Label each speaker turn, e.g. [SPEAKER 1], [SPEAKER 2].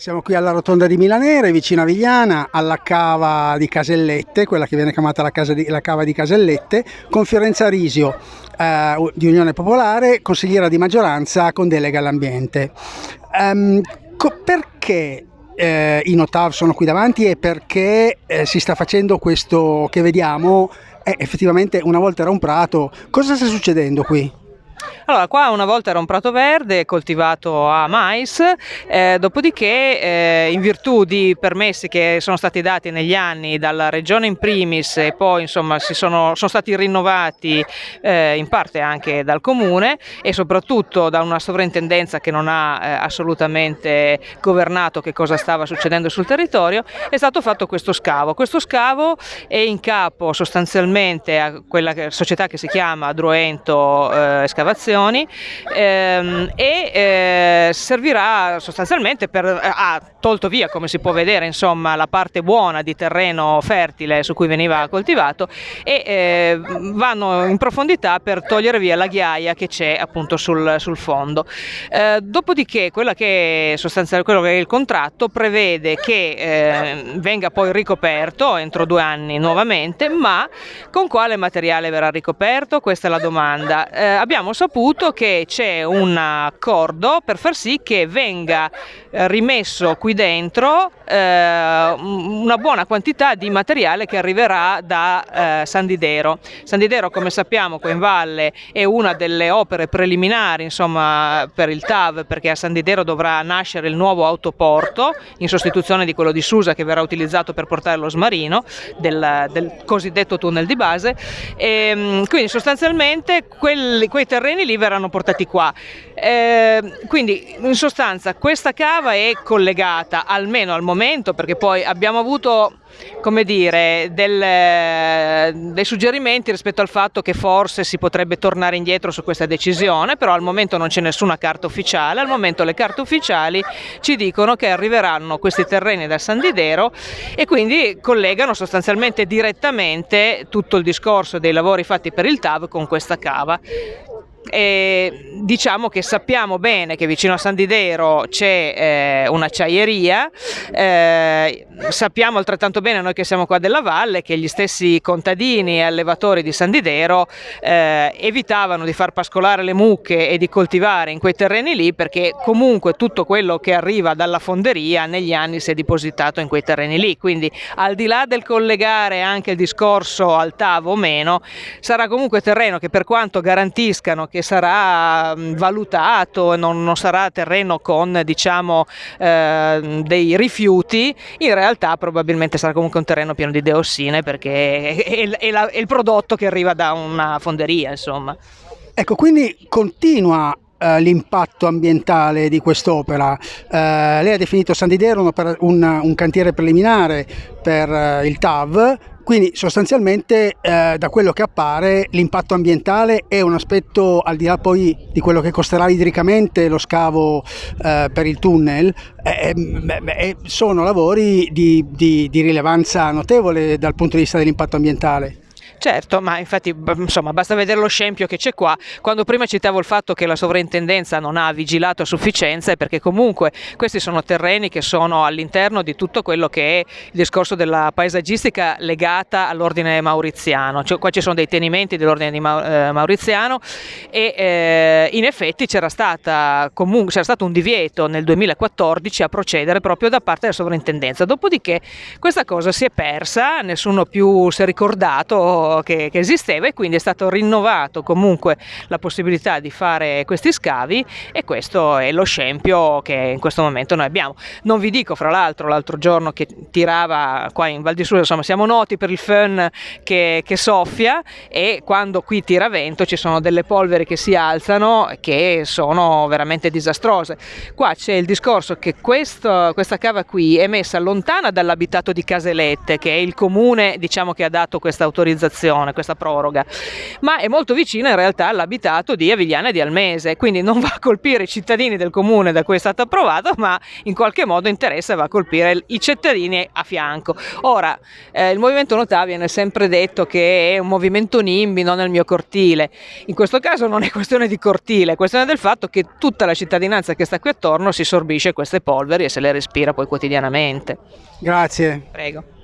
[SPEAKER 1] Siamo qui alla rotonda di Milanere, vicino a Vigliana, alla cava di Casellette, quella che viene chiamata la, di, la cava di Casellette, con Fiorenza Risio eh, di Unione Popolare, consigliera di maggioranza con delega all'ambiente. Um, perché eh, i Notav sono qui davanti e perché eh, si sta facendo questo che vediamo? Eh, effettivamente una volta era un prato, cosa sta succedendo qui?
[SPEAKER 2] Allora, qua una volta era un prato verde coltivato a mais, eh, dopodiché eh, in virtù di permessi che sono stati dati negli anni dalla regione in primis e poi insomma sono, sono, stati rinnovati eh, in parte anche dal comune e soprattutto da una sovrintendenza che non ha eh, assolutamente governato che cosa stava succedendo sul territorio, è stato fatto questo scavo. Questo scavo è in capo sostanzialmente a quella società che si chiama Droento eh, Escavazione osservazioni ehm, e eh, servirà sostanzialmente per, ha tolto via come si può vedere insomma la parte buona di terreno fertile su cui veniva coltivato e eh, vanno in profondità per togliere via la ghiaia che c'è appunto sul, sul fondo. Eh, dopodiché quella che sostanzialmente quello che è il contratto prevede che eh, venga poi ricoperto entro due anni nuovamente ma con quale materiale verrà ricoperto? Questa è la domanda. Eh, abbiamo saputo che c'è un accordo per far sì che venga eh, rimesso qui dentro eh, una buona quantità di materiale che arriverà da eh, Sandidero. Sandidero come sappiamo qua in valle è una delle opere preliminari insomma, per il TAV perché a Sandidero dovrà nascere il nuovo autoporto in sostituzione di quello di Susa che verrà utilizzato per portare lo smarino del, del cosiddetto tunnel di base e, ehm, quindi sostanzialmente quelli, quei terreni terreni lì verranno portati qua. Eh, quindi in sostanza questa cava è collegata almeno al momento perché poi abbiamo avuto come dire, del, dei suggerimenti rispetto al fatto che forse si potrebbe tornare indietro su questa decisione, però al momento non c'è nessuna carta ufficiale, al momento le carte ufficiali ci dicono che arriveranno questi terreni da San Didero e quindi collegano sostanzialmente direttamente tutto il discorso dei lavori fatti per il TAV con questa cava. E diciamo che sappiamo bene che vicino a San Didero c'è eh, un'acciaieria, eh, sappiamo altrettanto bene noi che siamo qua della valle che gli stessi contadini e allevatori di San Didero eh, evitavano di far pascolare le mucche e di coltivare in quei terreni lì perché comunque tutto quello che arriva dalla fonderia negli anni si è depositato in quei terreni lì, quindi al di là del collegare anche il discorso al tavo o meno, sarà comunque terreno che per quanto garantiscano che sarà valutato, non, non sarà terreno con diciamo, eh, dei rifiuti, in realtà probabilmente sarà comunque un terreno pieno di diossine perché è, è, la, è il prodotto che arriva da una fonderia. Insomma.
[SPEAKER 1] Ecco, quindi continua eh, l'impatto ambientale di quest'opera. Eh, lei ha definito San Didero un, un, un cantiere preliminare per eh, il TAV, quindi sostanzialmente eh, da quello che appare l'impatto ambientale è un aspetto al di là poi di quello che costerà idricamente lo scavo eh, per il tunnel, eh, eh sono lavori di, di, di rilevanza notevole dal punto di vista dell'impatto ambientale.
[SPEAKER 2] Certo, ma infatti insomma, basta vedere lo scempio che c'è qua. Quando prima citavo il fatto che la sovrintendenza non ha vigilato a sufficienza è perché comunque questi sono terreni che sono all'interno di tutto quello che è il discorso della paesaggistica legata all'ordine mauriziano. Cioè, qua ci sono dei tenimenti dell'ordine eh, mauriziano e eh, in effetti c'era stato un divieto nel 2014 a procedere proprio da parte della sovrintendenza. Dopodiché questa cosa si è persa, nessuno più si è ricordato che, che, esisteva e quindi è stato rinnovato comunque la possibilità di fare questi scavi e questo è lo scempio che in questo momento noi abbiamo. Non vi dico fra l'altro l'altro giorno che tirava qua in Val di Susa, insomma siamo noti per il fun che, che soffia e quando qui tira vento ci sono delle polveri che si alzano che sono veramente disastrose. Qua c'è il discorso che questo, questa cava qui è messa lontana dall'abitato di Caselette che è il comune diciamo che ha dato questa autorizzazione sospensione, questa proroga, ma è molto vicina in realtà all'abitato di Avigliana e di Almese, quindi non va a colpire i cittadini del comune da cui è stato approvato, ma in qualche modo interessa e va a colpire i cittadini a fianco. Ora, eh, il movimento Notà viene sempre detto che è un movimento NIMBY, non nel mio cortile. In questo caso non è questione di cortile, è questione del fatto che tutta la cittadinanza che sta qui attorno si sorbisce queste polveri e se le respira poi quotidianamente.
[SPEAKER 1] Grazie.
[SPEAKER 2] Prego.